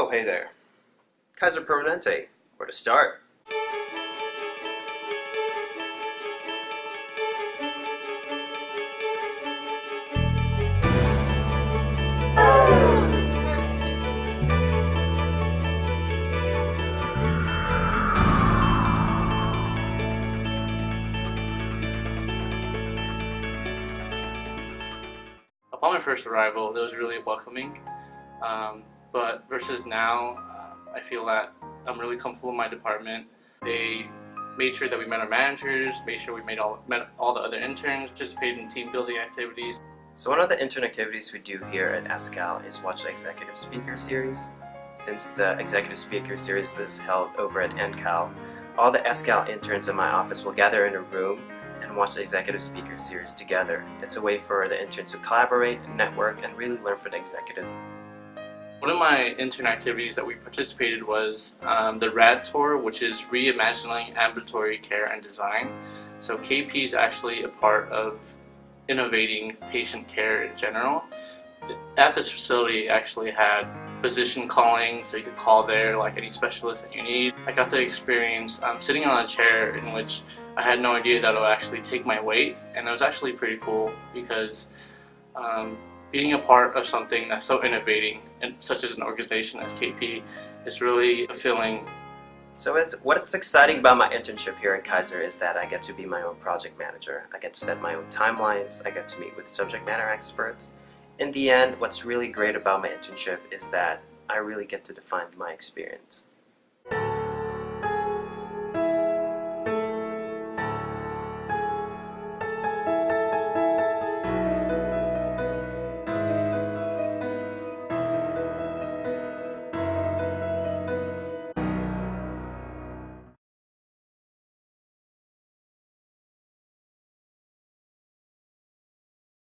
Oh, hey there. Kaiser Permanente. Where to start? Upon my first arrival, it was really welcoming. Um, but versus now, uh, I feel that I'm really comfortable in my department. They made sure that we met our managers, made sure we made all, met all the other interns, participated in team building activities. So one of the intern activities we do here at SCAL is watch the Executive Speaker Series. Since the Executive Speaker Series is held over at NCAL, all the SCAL interns in my office will gather in a room and watch the Executive Speaker Series together. It's a way for the interns to collaborate, network, and really learn from the executives. One of my intern activities that we participated was um, the RAD Tour, which is Reimagining Ambulatory Care and Design. So KP is actually a part of innovating patient care in general. At this facility it actually had physician calling, so you could call there like any specialist that you need. I got to experience um, sitting on a chair in which I had no idea that it would actually take my weight, and it was actually pretty cool because um, being a part of something that's so innovating, and such as an organization as KP, is really fulfilling. So it's, what's exciting about my internship here at Kaiser is that I get to be my own project manager. I get to set my own timelines, I get to meet with subject matter experts. In the end, what's really great about my internship is that I really get to define my experience.